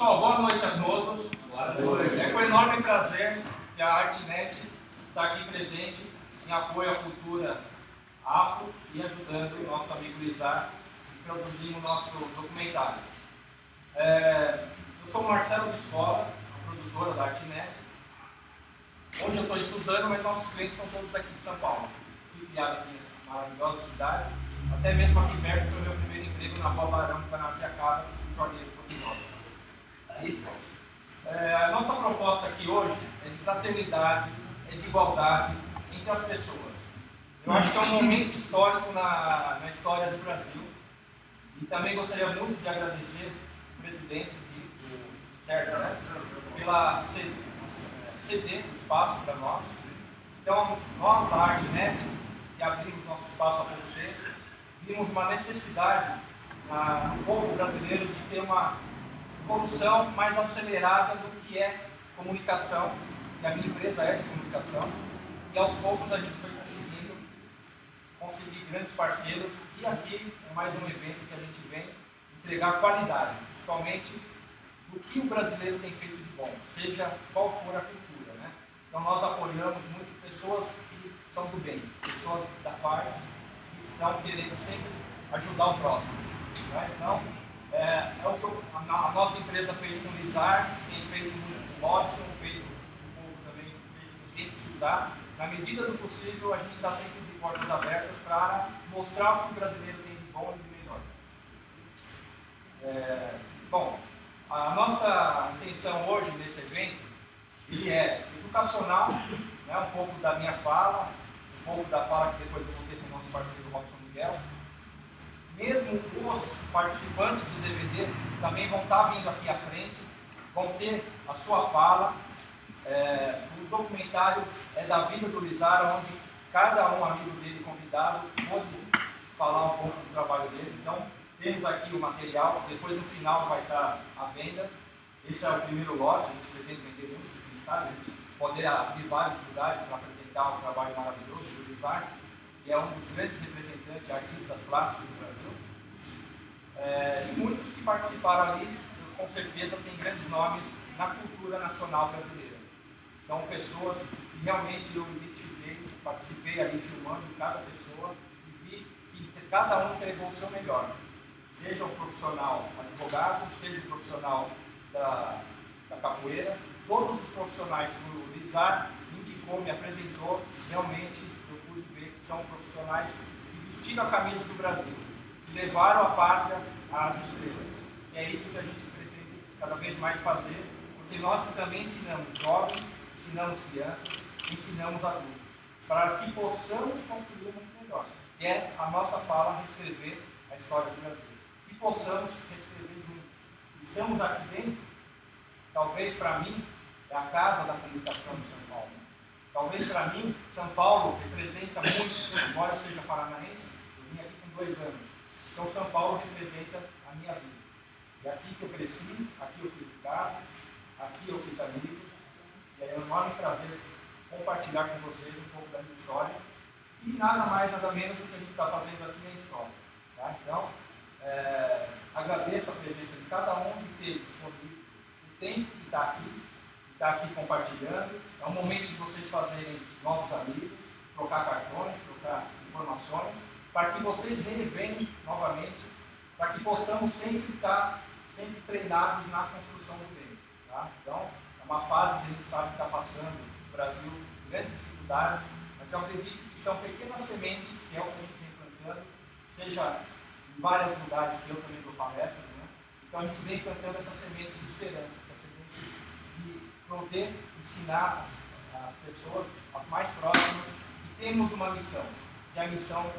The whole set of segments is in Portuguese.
Pessoal, boa noite a todos. Boa noite. É com enorme prazer que a Artnet está aqui presente em apoio à cultura afro e ajudando o nosso amigo Lizar a produzir o nosso documentário. É, eu sou Marcelo Biscola, produtora da Artnet. Hoje eu estou estudando, mas nossos clientes são todos aqui de São Paulo. Fui criado aqui nessa maravilhosa cidade. Até mesmo aqui perto foi o meu primeiro emprego na Rua Barão, Guanapiacaba, em É, a nossa proposta aqui hoje é de fraternidade, é de igualdade entre as pessoas. Eu acho que é um momento histórico na, na história do Brasil. E também gostaria muito de agradecer o presidente do CERTA né, pela ceder o espaço para nós. Então, nós da ArtNet, que abrimos nosso espaço a você, vimos uma necessidade no povo brasileiro de ter uma evolução mais acelerada do que é comunicação, e a minha empresa é de comunicação, e aos poucos a gente foi conseguindo conseguir grandes parceiros, e aqui é mais um evento que a gente vem entregar qualidade, principalmente do que o brasileiro tem feito de bom, seja qual for a cultura. Né? Então nós apoiamos muito pessoas que são do bem, pessoas da paz, que estão querendo sempre ajudar o próximo. Né? Então, é, é o que eu, a, a, nossa empresa fez com o Lizar, tem feito com o Robson, feito um pouco também com quem precisar. Na medida do possível, a gente está sempre de portas abertas para mostrar o que o brasileiro tem de bom e de melhor. É, bom, a nossa intenção hoje nesse evento ele é educacional, né, um pouco da minha fala, um pouco da fala que depois eu vou ter com o nosso parceiro Robson Miguel, mesmo os participantes do CVZ também vão estar vindo aqui à frente, vão ter a sua fala. É, o documentário é da vida do Lizar, onde cada um amigo dele convidado pode falar um pouco do trabalho dele. Então, temos aqui o material, depois no final vai estar à venda. Esse é o primeiro lote, a gente pretende vender muito, sabe? A gente poder abrir vários lugares para apresentar o trabalho maravilhoso do Lizar, que é um dos grandes representantes artistas plásticos do Brasil. É, e muitos que participaram ali, com certeza, têm grandes nomes na cultura nacional brasileira. São pessoas que realmente eu identifiquei, participei ali filmando cada pessoa e vi que cada um entregou o seu melhor. Seja o profissional advogado, seja o profissional da, da capoeira, todos os profissionais que o Lizar indicou, me apresentou, realmente eu pude ver que são profissionais que vestiram a camisa do Brasil levaram a pátria às estrelas. E é isso que a gente pretende cada vez mais fazer, porque nós também ensinamos jovens, ensinamos crianças, ensinamos adultos, para que possamos construir um mundo melhor, que é a nossa fala reescrever a história do Brasil. Que possamos reescrever juntos. Estamos aqui dentro, talvez para mim, é a casa da comunicação de São Paulo. Talvez para mim, São Paulo representa muito, embora eu seja paranaense, eu vim aqui com dois anos então São Paulo representa a minha vida. E aqui que eu cresci, aqui eu fui educado, aqui eu fiz amigos, e é enorme prazer compartilhar com vocês um pouco da minha história. E nada mais, nada menos do que a gente está fazendo aqui na história. Tá? Então, é, agradeço a presença de cada um de ter disponível o tempo que está aqui, que está aqui compartilhando. É um momento de vocês fazerem novos amigos, trocar cartões, trocar informações para que vocês revenham novamente, para que possamos sempre estar sempre treinados na construção do bem. Tá? Então, é uma fase que a gente sabe que está passando no Brasil, grandes dificuldades, mas eu acredito que são pequenas sementes, que é o que a gente vem plantando, seja em vários lugares que eu também dou palestra, né? então a gente vem plantando essa semente de esperança, essa semente de poder ensinar as, as pessoas, as mais próximas, que temos uma missão, e a missão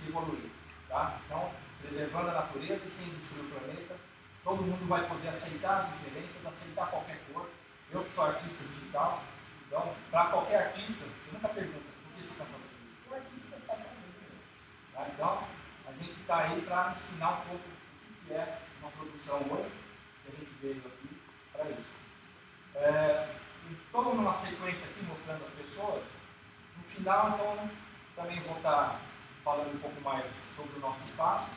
de evoluir. Tá? Então, preservando a natureza e sem destruir o planeta, todo mundo vai poder aceitar as diferenças, aceitar qualquer cor. Eu que sou artista digital, então, para qualquer artista, você nunca pergunta por que você está fazendo isso. O artista está fazendo Tá? Então, a gente está aí para ensinar um pouco o que é uma produção hoje, que a gente veio aqui para isso. É, numa sequência aqui mostrando as pessoas. No final, então, também vou estar tá falando um pouco mais sobre o nosso espaço.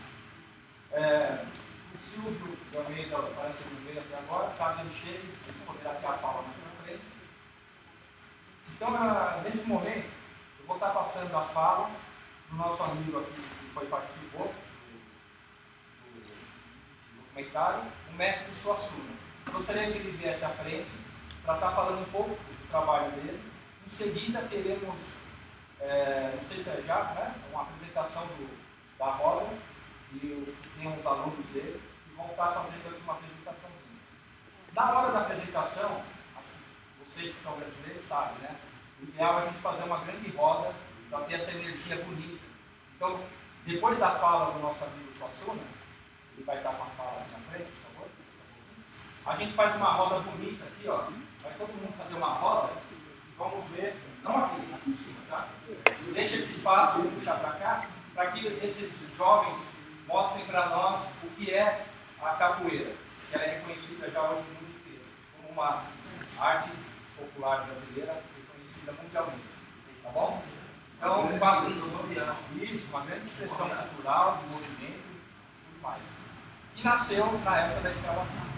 É, O Silvio de Almeida parece que não veio até agora, caso ele chegue, poderá ter a fala mais na frente. Então, nesse momento, eu vou estar passando a fala do nosso amigo aqui que foi participou do, do documentário, o mestre Suassuna. Gostaria que ele viesse à frente para estar falando um pouco do trabalho dele. Em seguida, teremos, é, não sei se é já, né, uma apresentação do, da roda e tem uns alunos dele que vão estar fazendo aqui uma apresentação. Na hora da apresentação, acho que vocês que são brasileiros sabem, né? O ideal é a gente fazer uma grande roda para ter essa energia bonita. Então, depois da fala do nosso amigo Suassuna, ele vai estar com a fala na frente. A gente faz uma roda bonita aqui, ó. Vai todo mundo fazer uma roda e vamos ver, não aqui, aqui em cima, tá? Deixa esse espaço, vou puxar para cá, para que esses jovens mostrem para nós o que é a capoeira, que ela é reconhecida já hoje no mundo inteiro como uma arte popular brasileira reconhecida mundialmente. Tá bom? Então, um quadro isso, uma grande expressão cultural, de movimento e tudo mais. E nasceu na época da escravatura.